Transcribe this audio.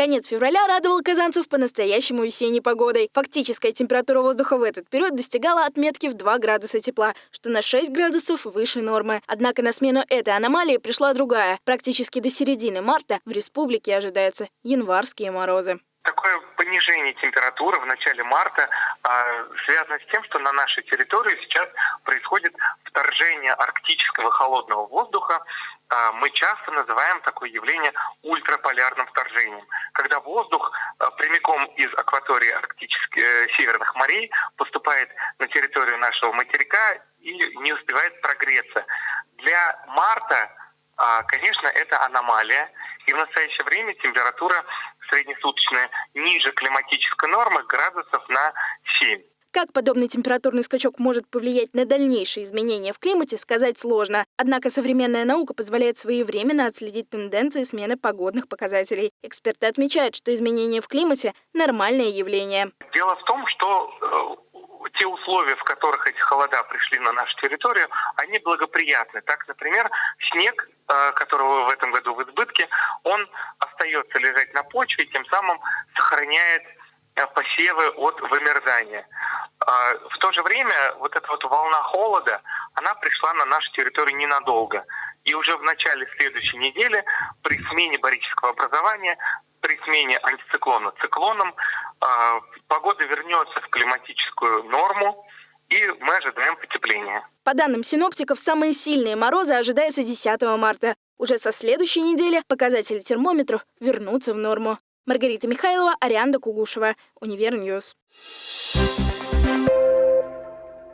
Конец февраля радовал казанцев по-настоящему весенней погодой. Фактическая температура воздуха в этот период достигала отметки в 2 градуса тепла, что на 6 градусов выше нормы. Однако на смену этой аномалии пришла другая. Практически до середины марта в республике ожидаются январские морозы. Такое понижение температуры в начале марта э, связано с тем, что на нашей территории сейчас происходит вторжение арктического холодного воздуха. Э, мы часто называем такое явление ультраполярным вторжением, когда воздух э, прямиком из акватории арктических э, северных морей поступает на территорию нашего материка и не успевает прогреться. Для марта, э, конечно, это аномалия. И в настоящее время температура среднесуточная ниже климатической нормы градусов на 7. Как подобный температурный скачок может повлиять на дальнейшие изменения в климате, сказать сложно. Однако современная наука позволяет своевременно отследить тенденции смены погодных показателей. Эксперты отмечают, что изменения в климате – нормальное явление. Дело в том, что э, те условия, в которых эти холода пришли на нашу территорию, они благоприятны. Так, например, снег, э, которого в этом году в избытке, он остается лежать на почве, тем самым сохраняет э, посевы от вымерзания. А, в то же время вот эта вот волна холода, она пришла на нашу территорию ненадолго. И уже в начале следующей недели при смене барического образования, при смене антициклона циклоном, а, погода вернется в климатическую норму, и мы ожидаем потепления. По данным синоптиков, самые сильные морозы ожидаются 10 марта. Уже со следующей недели показатели термометров вернутся в норму. Маргарита Михайлова, Арианда Кугушева, Универньюз.